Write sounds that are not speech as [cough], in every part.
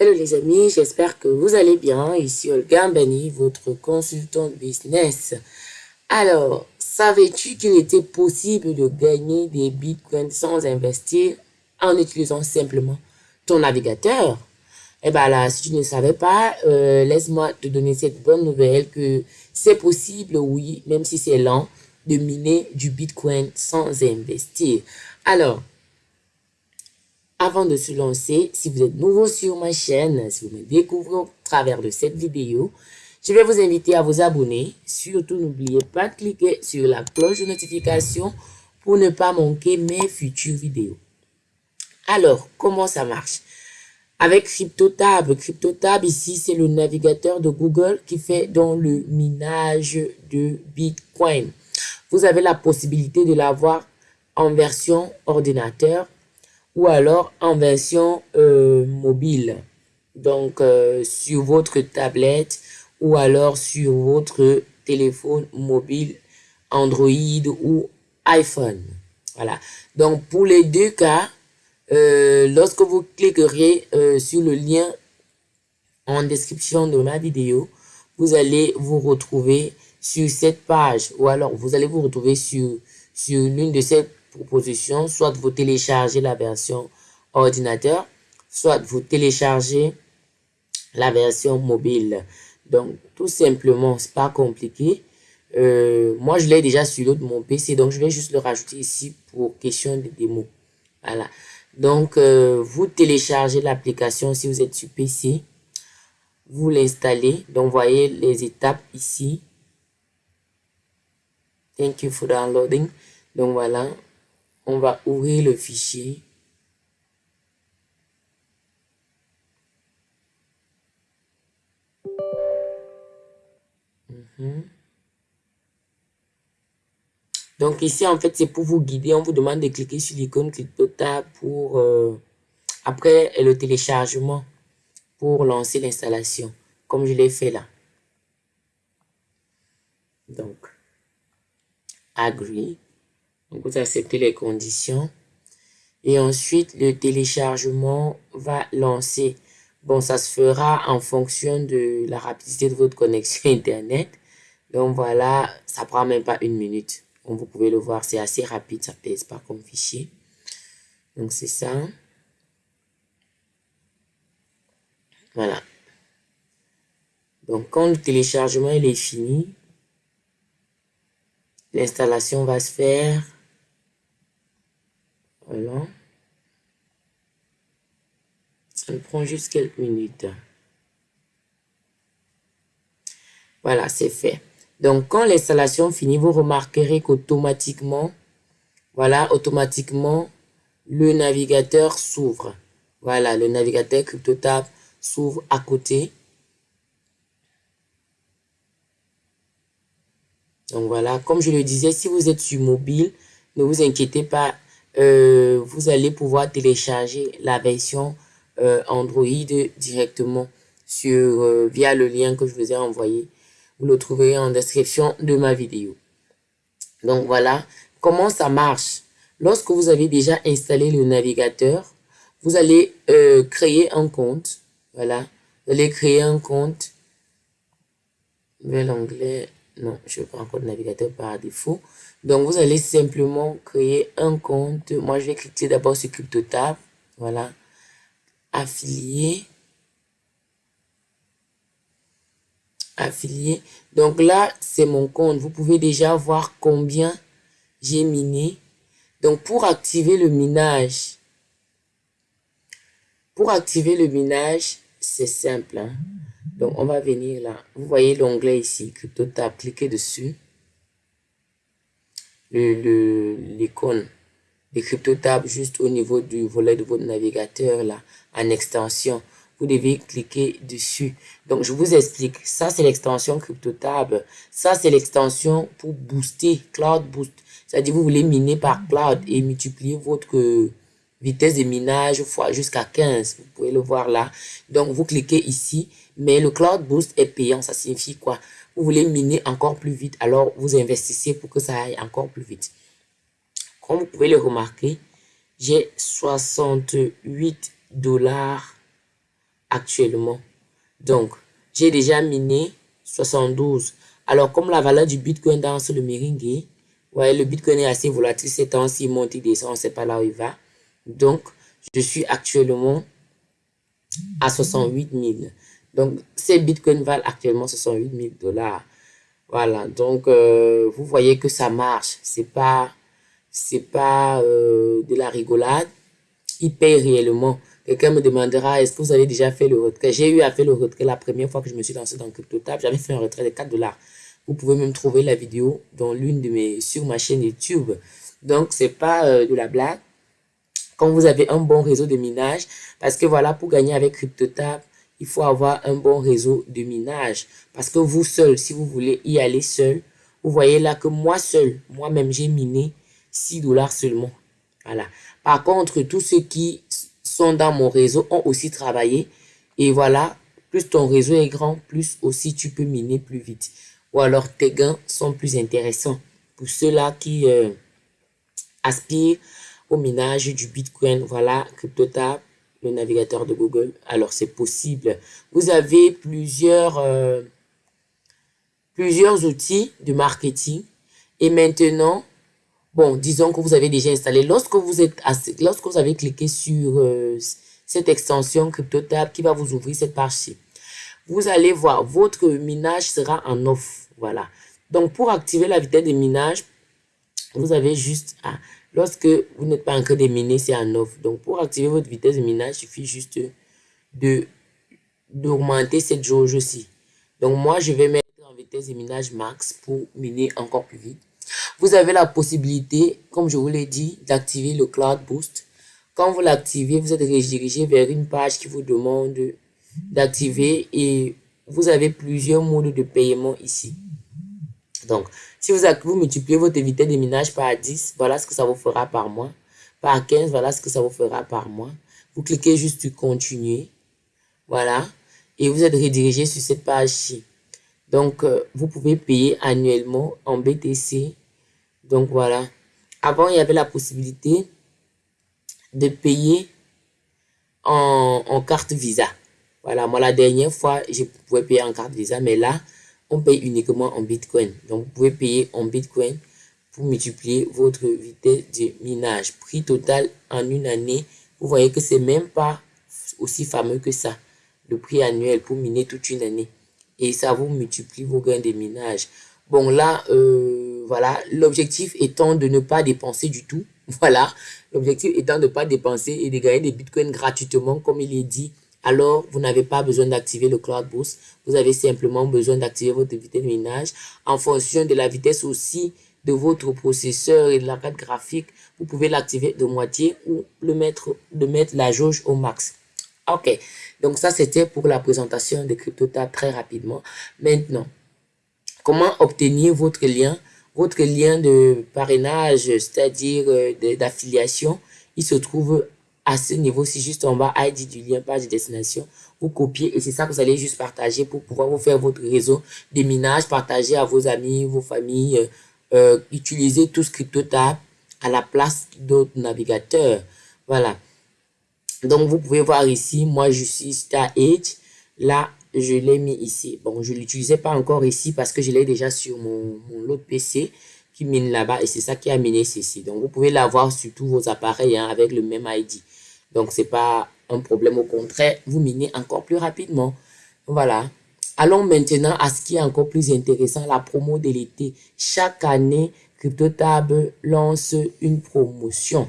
Hello les amis, j'espère que vous allez bien. Ici Olga Bani, votre consultant business. Alors, savais-tu qu'il était possible de gagner des bitcoins sans investir en utilisant simplement ton navigateur? Eh bien là, si tu ne savais pas, euh, laisse-moi te donner cette bonne nouvelle que c'est possible, oui, même si c'est lent, de miner du bitcoin sans investir. Alors, avant de se lancer, si vous êtes nouveau sur ma chaîne, si vous me découvrez au travers de cette vidéo, je vais vous inviter à vous abonner. Surtout, n'oubliez pas de cliquer sur la cloche de notification pour ne pas manquer mes futures vidéos. Alors, comment ça marche? Avec CryptoTab, CryptoTab ici, c'est le navigateur de Google qui fait dans le minage de Bitcoin. Vous avez la possibilité de l'avoir en version ordinateur ou alors en version euh, mobile. Donc, euh, sur votre tablette ou alors sur votre téléphone mobile Android ou iPhone. Voilà. Donc, pour les deux cas, euh, lorsque vous cliquerez sur le lien en description de ma vidéo, vous allez vous retrouver sur cette page ou alors vous allez vous retrouver sur, sur l'une de ces soit vous téléchargez la version ordinateur, soit vous téléchargez la version mobile. Donc, tout simplement, c'est pas compliqué. Euh, moi, je l'ai déjà sur de mon PC, donc je vais juste le rajouter ici pour question de démo. Voilà. Donc, euh, vous téléchargez l'application si vous êtes sur PC. Vous l'installez. Donc, voyez les étapes ici. Thank you for downloading. Donc, voilà on va ouvrir le fichier. Mhm. Donc ici, en fait, c'est pour vous guider. On vous demande de cliquer sur l'icône CryptoTab pour, euh, après le téléchargement, pour lancer l'installation, comme je l'ai fait là. Donc, Agree. Donc, vous acceptez les conditions. Et ensuite, le téléchargement va lancer. Bon, ça se fera en fonction de la rapidité de votre connexion [laughs] Internet. Donc voilà, ça prend même pas une minute. Comme vous pouvez le voir, c'est assez rapide, ça pèse pas comme fichier. Donc c'est ça. Voilà. Donc quand le téléchargement il est fini, l'installation va se faire. Ça prend juste quelques minutes. Voilà, c'est fait. Donc, quand l'installation finit, vous remarquerez qu'automatiquement, voilà, automatiquement, le navigateur s'ouvre. Voilà, le navigateur CryptoTab s'ouvre à côté. Donc voilà, comme je le disais, si vous êtes sur mobile, ne vous inquiétez pas, euh, vous allez pouvoir télécharger la version euh, Android directement sur euh, via le lien que je vous ai envoyé. Vous le trouverez en description de ma vidéo. Donc voilà comment ça marche. Lorsque vous avez déjà installé le navigateur, vous allez créer un compte. Voilà, vous allez créer un compte. l'onglet non, je pas encore de navigateur par défaut. Donc, vous allez simplement créer un compte. Moi, je vais cliquer d'abord sur CryptoTab. Voilà. Affilié. Affilié. Donc là, c'est mon compte. Vous pouvez déjà voir combien j'ai miné. Donc, pour activer le minage, pour activer le minage, c'est simple. Hein. Donc, on va venir là. Vous voyez l'onglet ici, CryptoTab. Cliquez dessus. L'icône de CryptoTab juste au niveau du volet de votre navigateur là, en extension. Vous devez cliquer dessus. Donc, je vous explique. Ça, c'est l'extension CryptoTab. Ça, c'est l'extension pour booster, Cloud Boost. C'est-à-dire, vous voulez miner par Cloud et multiplier votre vitesse de minage fois jusqu'à 15. Vous pouvez le voir là. Donc, vous cliquez ici mais le Cloud Boost est payant, ça signifie quoi? Vous voulez miner encore plus vite, alors vous investissez pour que ça aille encore plus vite. Comme vous pouvez le remarquer, j'ai 68 dollars actuellement. Donc, j'ai déjà miné 72. Alors, comme la valeur du Bitcoin dans le meringue, ouais, le Bitcoin est assez volatile. C'est temps-ci, monte, il descend, on sait pas là où il va. Donc, je suis actuellement à 68 000. Donc, ces bitcoins valent actuellement 68 000 dollars. Voilà, donc euh, vous voyez que ça marche. C'est pas, pas euh, de la rigolade. Il paye réellement. Quelqu'un me demandera, est-ce que vous avez déjà fait le retrait? J'ai eu à faire le retrait la première fois que je me suis lancé dans CryptoTab. J'avais fait un retrait de 4 dollars. Vous pouvez même trouver la vidéo dans l'une de mes, sur ma chaîne YouTube. Donc, c'est pas euh, de la blague. Quand vous avez un bon réseau de minage, parce que voilà, pour gagner avec CryptoTab, il faut avoir un bon réseau de minage. Parce que vous seul, si vous voulez y aller seul, vous voyez là que moi seul, moi-même, j'ai miné 6 dollars seulement. Voilà. Par contre, tous ceux qui sont dans mon réseau ont aussi travaillé. Et voilà, plus ton réseau est grand, plus aussi tu peux miner plus vite. Ou alors tes gains sont plus intéressants. Pour ceux-là qui euh, aspirent au minage du Bitcoin, voilà, CryptoTab, le navigateur de Google. Alors, c'est possible. Vous avez plusieurs, euh, plusieurs outils de marketing. Et maintenant, bon, disons que vous avez déjà installé. Lorsque vous, êtes lorsque vous avez cliqué sur euh, cette extension CryptoTab qui va vous ouvrir cette page-ci, vous allez voir, votre minage sera en off. Voilà. Donc, pour activer la vitesse de minage, vous avez juste à Lorsque vous n'êtes pas encore déminé, c'est en off. Donc, pour activer votre vitesse de minage, il suffit juste de d'augmenter cette jauge-ci. Donc, moi, je vais mettre en vitesse de minage max pour miner encore plus vite. Vous avez la possibilité, comme je vous l'ai dit, d'activer le Cloud Boost. Quand vous l'activez, vous êtes redirigé vers une page qui vous demande d'activer et vous avez plusieurs modes de paiement ici. Donc, si vous, vous multipliez votre vitesse de minage par 10, voilà ce que ça vous fera par mois. Par 15, voilà ce que ça vous fera par mois. Vous cliquez juste sur continuer. Voilà. Et vous êtes redirigé sur cette page-ci. Donc, euh, vous pouvez payer annuellement en BTC. Donc, voilà. Avant, il y avait la possibilité de payer en carte Visa. Voilà, moi, la dernière fois, je pouvais payer en carte Visa, mais là, on paye uniquement en Bitcoin. Donc, vous pouvez payer en Bitcoin pour multiplier votre vitesse de minage. Prix total en une année, vous voyez que c'est même pas aussi fameux que ça. Le prix annuel pour miner toute une année. Et ça vous multiplie vos gains de minage. Bon, là, euh, voilà, l'objectif étant de ne pas dépenser du tout. [laughs] Voilà, l'objectif étant de ne pas dépenser et de gagner des bitcoins gratuitement, comme il est dit alors vous n'avez pas besoin d'activer le Cloud Boost. Vous avez simplement besoin d'activer votre vitesse de minage en fonction de la vitesse aussi de votre processeur et de la carte graphique. Vous pouvez l'activer de moitié ou le mettre, de mettre la jauge au max. Ok, donc ça c'était pour la présentation de CryptoTab très rapidement. Maintenant, comment obtenir votre lien? Votre lien de parrainage, c'est-à-dire euh, d'affiliation, il se trouve à ce niveau-ci, juste en bas, ID du lien, page de destination. Vous copiez et c'est ça que vous allez juste partager pour pouvoir vous faire votre réseau de minage, partager à vos amis, vos familles, euh, euh, utiliser tout CryptoTab à la place d'autres navigateurs. Voilà. Donc, vous pouvez voir ici, moi, je suis Star Edge. Là, je l'ai mis ici. Bon, je l'utilisais pas encore ici parce que je l'ai déjà sur mon, mon autre PC qui mine là-bas et c'est ça qui a miné ceci. Donc, vous pouvez l'avoir sur tous vos appareils hein, avec le même ID. Donc, c'est pas un problème. Au contraire, vous minez encore plus rapidement. Voilà. Allons maintenant à ce qui est encore plus intéressant, la promo de l'été. Chaque année, CryptoTab lance une promotion.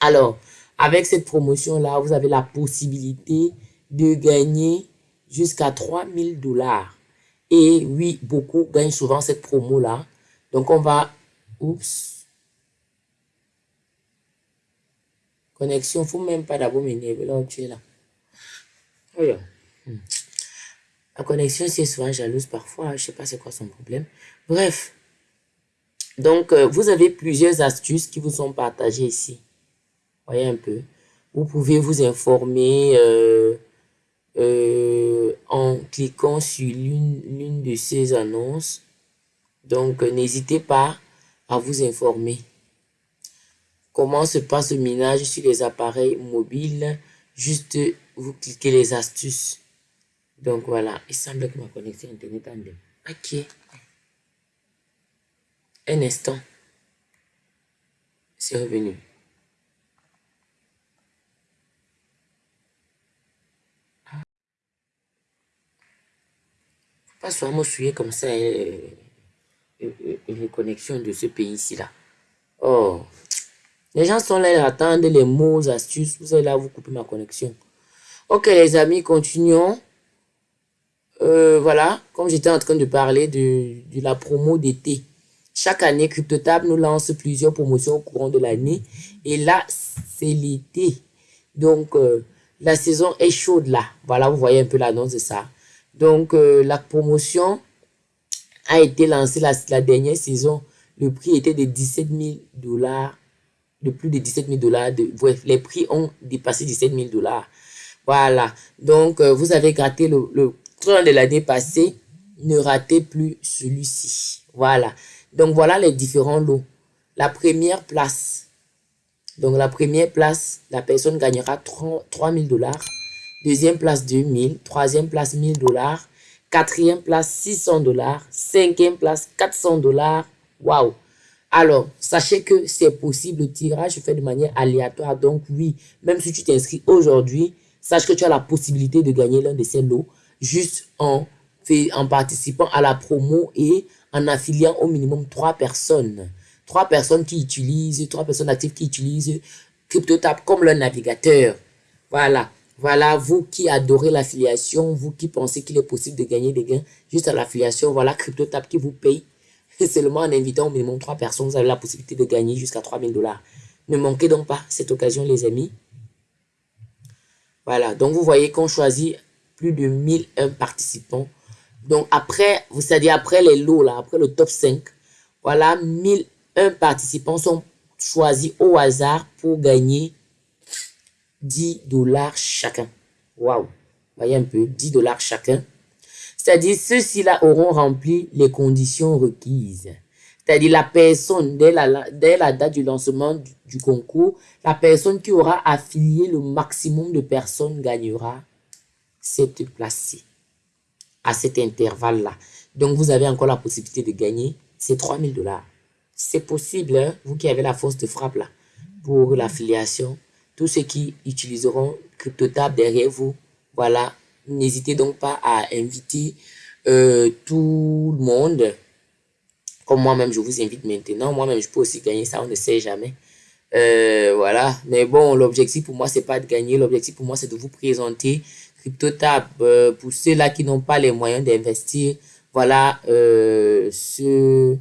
Alors, avec cette promotion-là, vous avez la possibilité de gagner jusqu'à 3000 dollars. Et oui, beaucoup gagnent souvent cette promo-là. Donc, on va... Oups. Connexion, faut même pas d'abord m'énerver là tu es là. Hmm. La connexion, c'est souvent jalouse parfois. Je sais pas c'est quoi son problème. Bref. Donc, euh, vous avez plusieurs astuces qui vous sont partagées ici. Voyez un peu. Vous pouvez vous informer euh, euh, en cliquant sur l'une de ces annonces. Donc, n'hésitez pas à vous informer. Comment se passe le minage sur les appareils mobiles? Juste vous cliquez les astuces. Donc voilà, il semble que ma connexion Internet bien. Ok. Un instant. C'est revenu. Pas seulement souiller comme ça euh, euh, euh, les connexions de ce pays-ci là. Oh. Les gens sont là, ils attendent les mots, astuces. Vous allez là, vous coupez ma connexion. Ok, les amis, continuons. Euh, voilà, comme j'étais en train de parler de, la promo d'été. Chaque année, CryptoTab nous lance plusieurs promotions au courant de l'année. Et là, c'est l'été. Donc, euh, la saison est chaude là. Voilà, vous voyez un peu l'annonce de ça. Donc, euh, la promotion a été lancée la, la dernière saison. Le prix était de 17 000 dollars de plus de 17 000 dollars. Bref, les prix ont dépassé 17 000 dollars. Voilà. Donc, euh, vous avez gratté le, le train de l'année passée. Ne ratez plus celui-ci. Voilà. Donc, voilà les différents lots. La première place. Donc, la première place, la personne gagnera 3 000 dollars. Deuxième place, 2 000. Troisième place, 1000 dollars. Quatrième place, 600 dollars. Cinquième place, 400 dollars. Waouh! Alors, sachez que c'est possible, le tirage fait de manière aléatoire. Donc oui, même si tu t'inscris aujourd'hui, sache que tu as la possibilité de gagner l'un de ces lots juste en, en participant à la promo et en affiliant au minimum trois personnes. Trois personnes qui utilisent, trois personnes actives qui utilisent CryptoTap comme leur navigateur. Voilà. Voilà, vous qui adorez l'affiliation, vous qui pensez qu'il est possible de gagner des gains juste à l'affiliation, voilà CryptoTap qui vous paye [laughs] seulement en invitant au minimum trois personnes, vous avez la possibilité de gagner jusqu'à 3000 dollars. Ne manquez donc pas cette occasion, les amis. Voilà, donc vous voyez qu'on choisit plus de 1001 participants. Donc après, vous savez, après les lots, là, après le top 5, voilà, 1001 participants sont choisis au hasard pour gagner 10 dollars chacun. Waouh, voyez un peu, 10 dollars chacun. C'est-à-dire, ceux-ci-là auront rempli les conditions requises. C'est-à-dire, la personne, dès la, date du lancement du, concours, la personne qui aura affilié le maximum de personnes gagnera cette place-ci, à cet intervalle-là. Donc, vous avez encore la possibilité de gagner ces 3000 dollars. C'est possible, hein, vous qui avez la force de frappe là, pour l'affiliation. Tous ceux qui utiliseront CryptoTab derrière vous, voilà, N'hésitez donc pas à inviter euh, tout le monde. Comme moi-même, je vous invite maintenant. Moi-même, je peux aussi gagner ça, on ne sait jamais. Euh, voilà. Mais bon, l'objectif pour moi, c'est pas de gagner. L'objectif pour moi, c'est de vous présenter CryptoTab. Euh, pour ceux-là qui n'ont pas les moyens d'investir, voilà ce,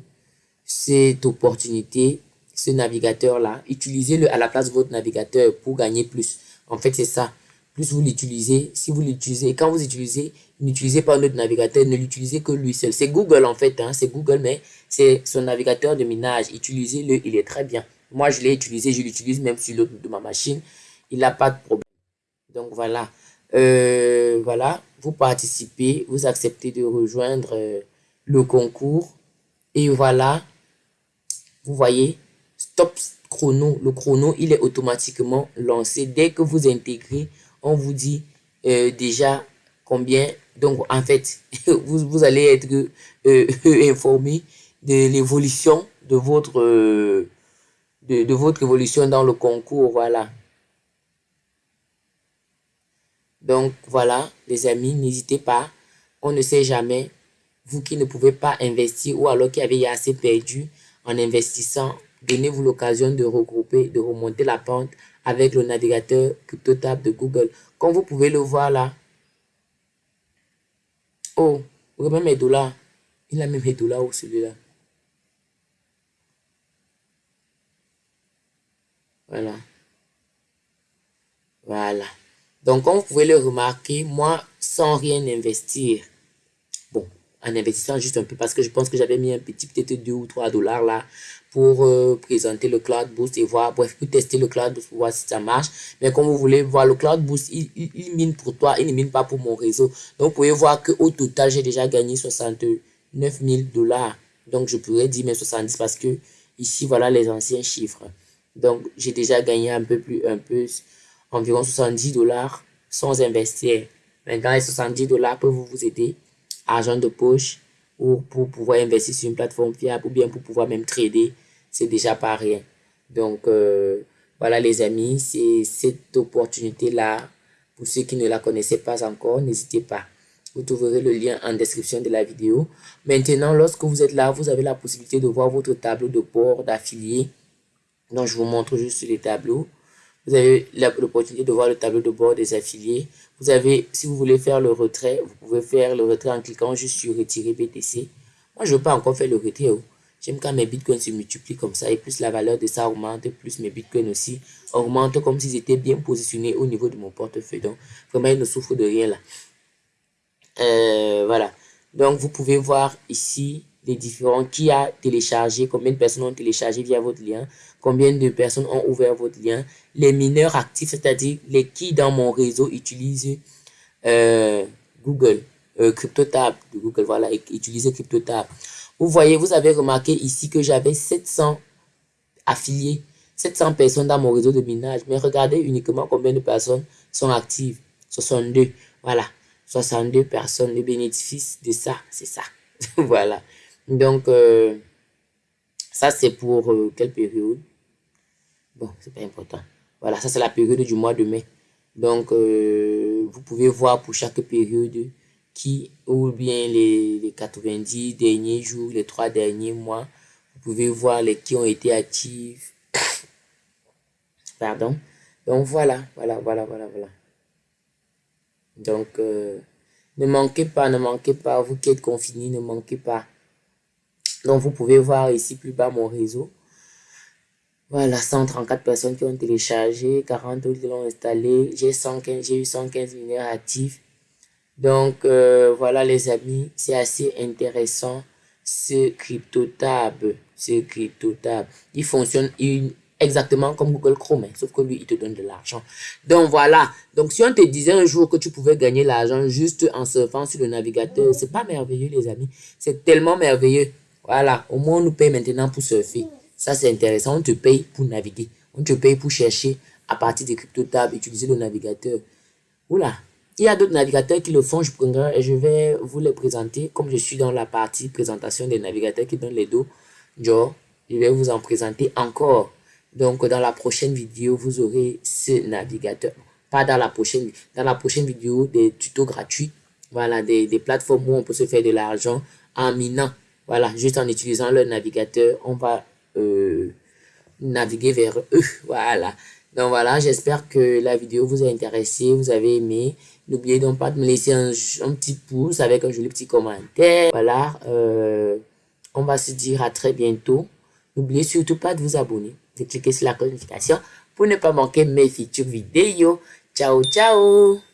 cette opportunité, ce navigateur-là. Utilisez-le à la place de votre navigateur pour gagner plus. En fait, c'est ça plus vous l'utilisez, si vous l'utilisez, quand vous utilisez, n'utilisez pas notre navigateur, ne l'utilisez que lui seul. C'est Google en fait, hein, c'est Google, mais c'est son navigateur de minage. Utilisez-le, il est très bien. Moi, je l'ai utilisé, je l'utilise même sur l'autre de ma machine. Il n'a pas de problème. Donc voilà. Euh, voilà, vous participez, vous acceptez de rejoindre euh, le concours. Et voilà, vous voyez, stop chrono. Le chrono, il est automatiquement lancé dès que vous intégrez on vous dit euh, déjà combien. Donc, en fait, [laughs] vous, vous allez être euh, [laughs] informé de l'évolution de votre euh, de, de, votre évolution dans le concours. Voilà. Donc, voilà, les amis, n'hésitez pas. On ne sait jamais. Vous qui ne pouvez pas investir ou alors qui avez assez perdu en investissant, donnez-vous l'occasion de regrouper, de remonter la pente avec le navigateur CryptoTab de Google. Comme vous pouvez le voir là. Oh, regardez mes dollars. Il a même mes dollars celui-là. Voilà. Voilà. Donc, comme vous pouvez le remarquer, moi, sans rien investir, en investissant juste un peu, parce que je pense que j'avais mis un petit, peut-être 2 ou 3 dollars là, pour euh, présenter le Cloud Boost et voir, bref, pour tester le Cloud Boost pour voir si ça marche. Mais comme vous voulez voir, le Cloud Boost, il, il, mine pour toi, il ne mine pas pour mon réseau. Donc, vous pouvez voir qu'au total, j'ai déjà gagné 69 000 dollars. Donc, je pourrais dire même 70 parce que ici, voilà les anciens chiffres. Donc, j'ai déjà gagné un peu plus, un peu, environ 70 dollars, sans investir. Maintenant, les 70 dollars peuvent vous aider, argent de poche, ou pour pouvoir investir sur une plateforme fiable, ou bien pour pouvoir même trader, c'est déjà pas rien. Donc, euh, voilà les amis, c'est cette opportunité-là. Pour ceux qui ne la connaissaient pas encore, n'hésitez pas. Vous trouverez le lien en description de la vidéo. Maintenant, lorsque vous êtes là, vous avez la possibilité de voir votre tableau de bord d'affiliés. Donc, je vous montre juste les tableaux. Vous avez l'opportunité de voir le tableau de bord des affiliés. Vous avez, si vous voulez faire le retrait, vous pouvez faire le retrait en cliquant juste sur retirer BTC. Moi, je ne veux pas encore faire le retrait. Oh. J'aime quand mes bitcoins se multiplient comme ça et plus la valeur de ça augmente, plus mes bitcoins aussi augmentent comme s'ils étaient bien positionnés au niveau de mon portefeuille. Donc, vraiment, ils ne souffrent de rien là. Euh, voilà. Donc, vous pouvez voir ici les différents qui a téléchargé, combien de personnes ont téléchargé via votre lien, combien de personnes ont ouvert votre lien, les mineurs actifs, c'est-à-dire les qui dans mon réseau utilisent euh, Google, euh, CryptoTab Google, voilà, utilisez CryptoTab. Vous voyez, vous avez remarqué ici que j'avais 700 affiliés, 700 personnes dans mon réseau de minage, mais regardez uniquement combien de personnes sont actives, 62, voilà. 62 personnes. Le bénéfice de ça, c'est ça. [laughs] voilà. Donc, euh, ça, c'est pour euh, quelle période? Bon, c'est pas important. Voilà, ça, c'est la période du mois de mai. Donc, euh, vous pouvez voir pour chaque période qui, ou bien les, les 90 derniers jours, les trois derniers mois, vous pouvez voir les qui ont été actifs. [coughs] Pardon? Donc, voilà, voilà, voilà, voilà, voilà. Donc, ne manquez pas, ne manquez pas, vous qui êtes confinés, ne manquez pas. Donc, vous pouvez voir ici plus bas mon réseau. Voilà, 134 personnes qui ont téléchargé, 40 autres qui l'ont installé. J'ai eu 115 mineurs actifs. Donc, euh, voilà les amis, c'est assez intéressant ce CryptoTab. Ce CryptoTab. Il fonctionne, exactement comme Google Chrome, hein, sauf que lui, il te donne de l'argent. Donc voilà. Donc si on te disait un jour que tu pouvais gagner l'argent juste en surfant sur le navigateur, c'est pas merveilleux, les amis. C'est tellement merveilleux. Voilà. Au moins, on nous paye maintenant pour surfer. Ça, c'est intéressant. On te paye pour naviguer. On te paye pour chercher à partir des crypto-tables, utiliser le navigateur. Oula. Il y a d'autres navigateurs qui le font, je prendrai et je vais vous les présenter. Comme je suis dans la partie présentation des navigateurs qui donnent les dos, genre, je vais vous en présenter encore. Donc, dans la prochaine vidéo, vous aurez ce navigateur. Pas dans la prochaine, dans la prochaine vidéo, des tutos gratuits. Voilà, des, des plateformes où on peut se faire de l'argent en minant. Voilà, juste en utilisant le navigateur, on va euh, naviguer vers eux. [laughs] Voilà. Donc voilà, j'espère que la vidéo vous a intéressé, vous avez aimé. N'oubliez donc pas de me laisser un, un, petit pouce avec un joli petit commentaire. Voilà, euh, on va se dire à très bientôt. N'oubliez surtout pas de vous abonner de cliquer sur la notification pour ne pas manquer mes futures vidéos. Ciao, ciao